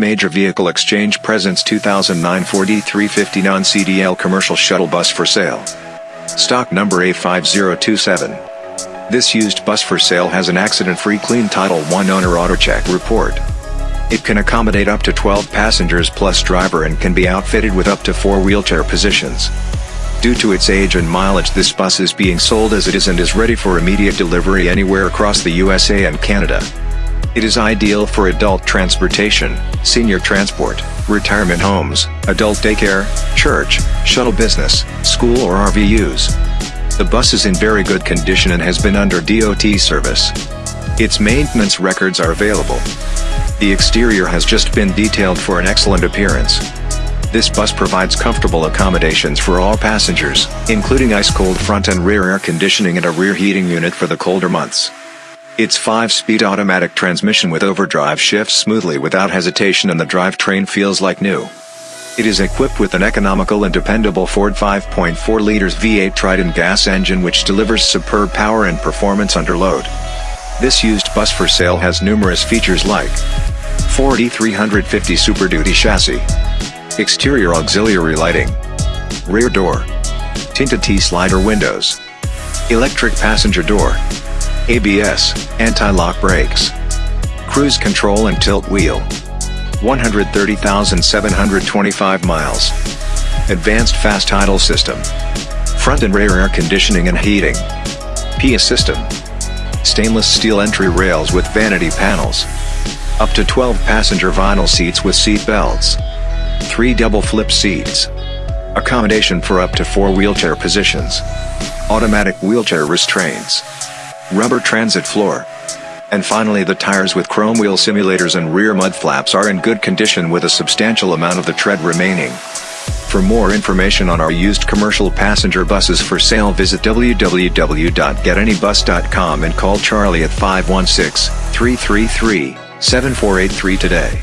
Major Vehicle Exchange presents 2009 Ford E350 non-CDL commercial shuttle bus for sale. Stock number A5027. This used bus for sale has an accident-free clean Title I owner AutoCheck report. It can accommodate up to 12 passengers plus driver and can be outfitted with up to 4 wheelchair positions. Due to its age and mileage this bus is being sold as it is and is ready for immediate delivery anywhere across the USA and Canada. It is ideal for adult transportation, senior transport, retirement homes, adult daycare, church, shuttle business, school or RV use. The bus is in very good condition and has been under DOT service. Its maintenance records are available. The exterior has just been detailed for an excellent appearance. This bus provides comfortable accommodations for all passengers, including ice-cold front and rear air conditioning and a rear heating unit for the colder months. Its 5-speed automatic transmission with overdrive shifts smoothly without hesitation and the drivetrain feels like new. It is equipped with an economical and dependable Ford 5.4 liters V8 Triton gas engine which delivers superb power and performance under load. This used bus for sale has numerous features like Ford E350 Super Duty chassis, exterior auxiliary lighting, rear door, tinted T-slider windows, electric passenger door, ABS, anti-lock brakes, cruise control and tilt wheel. 130,725 miles. Advanced fast idle system. Front and rear air conditioning and heating. PIA system. Stainless steel entry rails with vanity panels. Up to 12 passenger vinyl seats with seat belts. 3 double flip seats. Accommodation for up to 4 wheelchair positions. Automatic wheelchair restraints rubber transit floor. And finally the tires with chrome wheel simulators and rear mud flaps are in good condition with a substantial amount of the tread remaining. For more information on our used commercial passenger buses for sale visit www.getanybus.com and call Charlie at 516-333-7483 today.